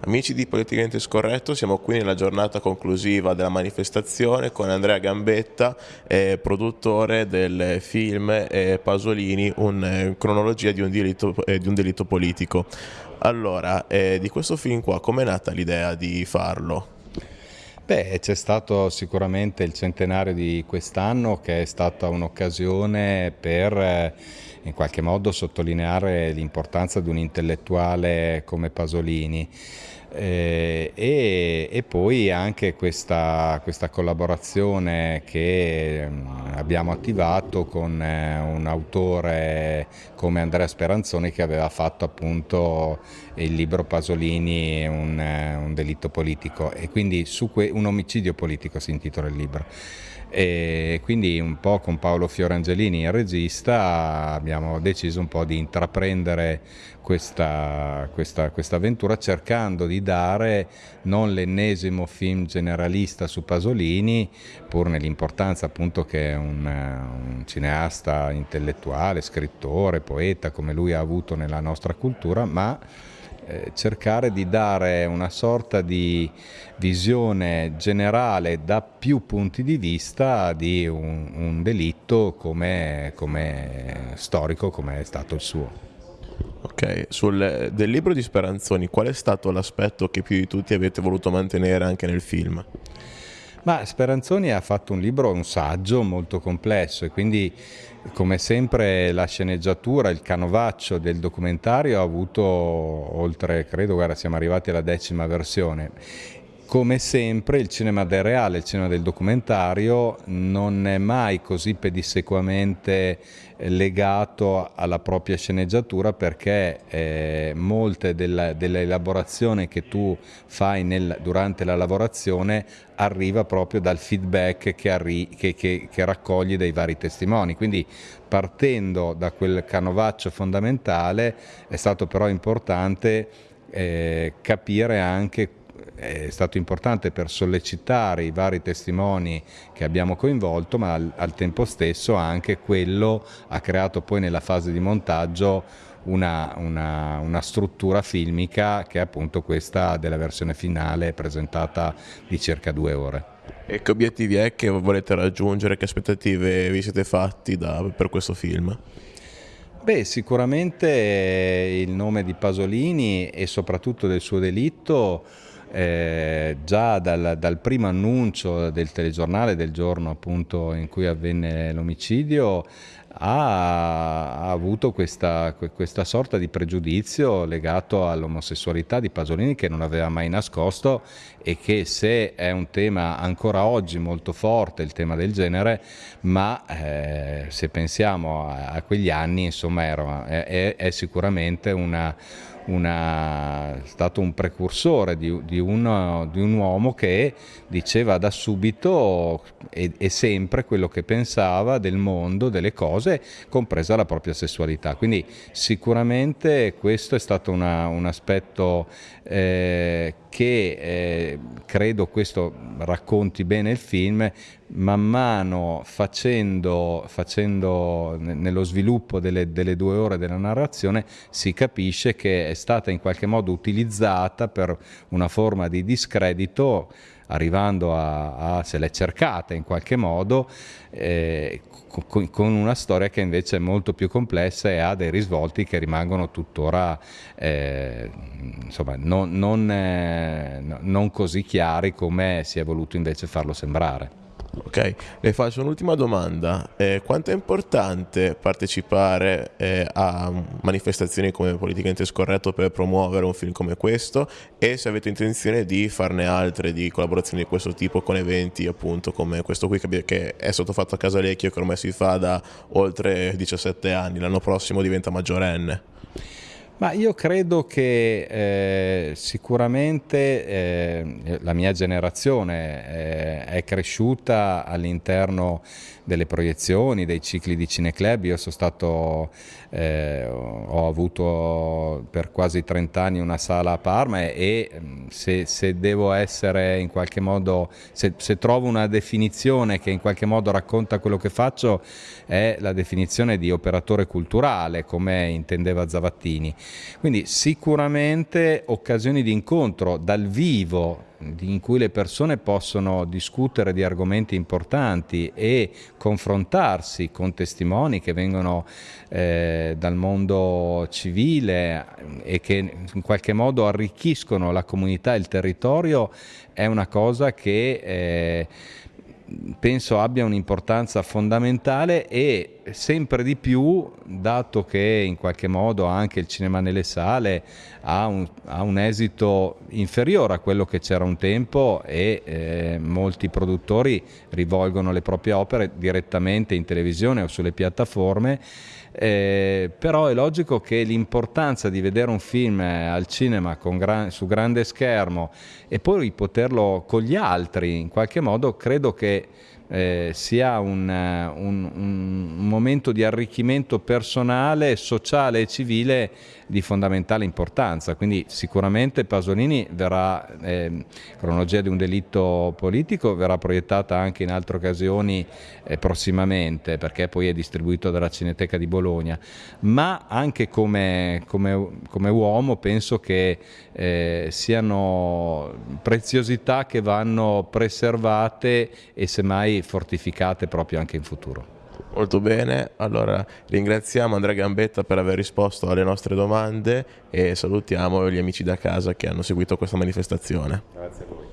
Amici di Politicamente Scorretto, siamo qui nella giornata conclusiva della manifestazione con Andrea Gambetta, eh, produttore del film eh, Pasolini, una eh, cronologia di un, delitto, eh, di un delitto politico. Allora, eh, di questo film qua, com'è nata l'idea di farlo? Beh, c'è stato sicuramente il centenario di quest'anno che è stata un'occasione per eh, in qualche modo sottolineare l'importanza di un intellettuale come Pasolini. Eh, e, e, poi anche questa, questa collaborazione che mm, abbiamo attivato con eh, un autore come Andrea Speranzoni che aveva fatto appunto il libro Pasolini un, eh, un delitto politico. E quindi un omicidio politico si intitola il libro e quindi un po' con Paolo Fiorangelini, il regista, abbiamo deciso un po' di intraprendere questa, questa, questa avventura cercando di dare non l'ennesimo film generalista su Pasolini, pur nell'importanza appunto che un, un cineasta intellettuale, scrittore, poeta come lui ha avuto nella nostra cultura, ma eh, cercare di dare una sorta di visione generale da più punti di vista di un, un delitto come, come storico come è stato il suo. Ok, Sul, del libro di Speranzoni qual è stato l'aspetto che più di tutti avete voluto mantenere anche nel film? Ma Speranzoni ha fatto un libro, un saggio molto complesso e quindi come sempre la sceneggiatura, il canovaccio del documentario ha avuto oltre, credo, guarda, siamo arrivati alla decima versione come sempre il cinema del reale, il cinema del documentario non è mai così pedissequamente eh, legato alla propria sceneggiatura perché eh, molte dell'elaborazione che tu fai nel, durante la lavorazione arriva proprio dal feedback che, arri che, che, che raccogli dai vari testimoni. Quindi partendo da quel canovaccio fondamentale è stato però importante eh, capire anche è stato importante per sollecitare i vari testimoni che abbiamo coinvolto, ma al, al tempo stesso anche quello ha creato poi nella fase di montaggio una, una, una, struttura filmica che è appunto questa della versione finale presentata di circa due ore. E che obiettivi è che volete raggiungere, che aspettative vi siete fatti da, per questo film? Beh, sicuramente il nome di Pasolini e soprattutto del suo delitto eh, già dal, dal, primo annuncio del telegiornale del giorno appunto in cui avvenne l'omicidio ha, avuto questa, questa, sorta di pregiudizio legato all'omosessualità di Pasolini che non aveva mai nascosto e che se è un tema ancora oggi molto forte, il tema del genere, ma eh, se pensiamo a, a, quegli anni insomma era, è, è sicuramente una una, stato un precursore di, di, uno, di, un uomo che diceva da subito e, e, sempre quello che pensava del mondo, delle cose, compresa la propria sessualità. Quindi sicuramente questo è stato una, un aspetto eh, che eh, credo questo racconti bene il film, man mano facendo, facendo nello sviluppo delle, delle, due ore della narrazione si capisce che è stata in qualche modo utilizzata per una forma di discredito arrivando a, a se l'è cercata in qualche modo eh, con, con, una storia che invece è molto più complessa e ha dei risvolti che rimangono tuttora eh, insomma, non, non, eh, non così chiari come si è voluto invece farlo sembrare. Ok, le faccio un'ultima domanda. Eh, quanto è importante partecipare eh, a manifestazioni come Politicamente Scorretto per promuovere un film come questo e se avete intenzione di farne altre, di collaborazioni di questo tipo con eventi appunto come questo qui che è stato fatto a Casalecchio che ormai si fa da oltre 17 anni, l'anno prossimo diventa maggiorenne? Ma io credo che eh, sicuramente eh, la mia generazione eh, è cresciuta all'interno delle proiezioni, dei cicli di cineclub. Io sono stato, eh, ho avuto per quasi 30 anni una sala a Parma e, se, se, devo essere in qualche modo, se, se trovo una definizione che in qualche modo racconta quello che faccio, è la definizione di operatore culturale, come intendeva Zavattini. Quindi sicuramente occasioni di incontro dal vivo in cui le persone possono discutere di argomenti importanti e confrontarsi con testimoni che vengono eh, dal mondo civile e che in qualche modo arricchiscono la comunità e il territorio è una cosa che eh, penso abbia un'importanza fondamentale e sempre di più, dato che in qualche modo anche il cinema nelle sale ha un, ha un esito inferiore a quello che c'era un tempo e eh, molti produttori rivolgono le proprie opere direttamente in televisione o sulle piattaforme, eh, però è logico che l'importanza di vedere un film al cinema gran, su grande schermo e poi poterlo con gli altri in qualche modo credo che eh, sia un, un, un, momento di arricchimento personale, sociale e civile di fondamentale importanza. Quindi sicuramente Pasolini verrà, eh, cronologia di un delitto politico, verrà proiettata anche in altre occasioni eh, prossimamente, perché poi è distribuito dalla Cineteca di Bologna, ma anche come, come, come uomo penso che eh, siano preziosità che vanno preservate e semmai fortificate proprio anche in futuro. Molto bene, allora ringraziamo Andrea Gambetta per aver risposto alle nostre domande e salutiamo gli amici da casa che hanno seguito questa manifestazione. Grazie a voi.